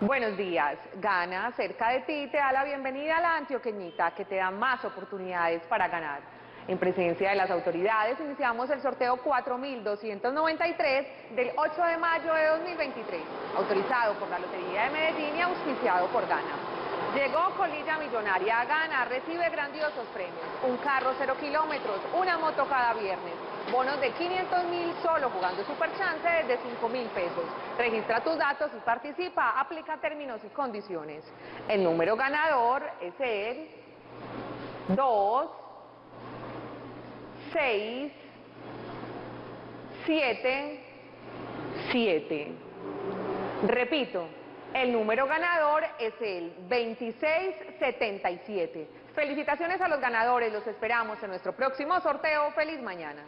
Buenos días. Gana cerca de ti te da la bienvenida a la antioqueñita que te da más oportunidades para ganar. En presencia de las autoridades iniciamos el sorteo 4293 del 8 de mayo de 2023, autorizado por la Lotería de Medellín y auspiciado por Gana. Llegó Colilla Millonaria Gana, recibe grandiosos premios, un carro cero kilómetros, una moto cada viernes, bonos de 500 mil solo jugando Super Chance de 5 mil pesos. Registra tus datos y participa, aplica términos y condiciones. El número ganador es el 2, 6, 7, 7. Repito, el número ganador es el 2677. Felicitaciones a los ganadores, los esperamos en nuestro próximo sorteo. ¡Feliz mañana!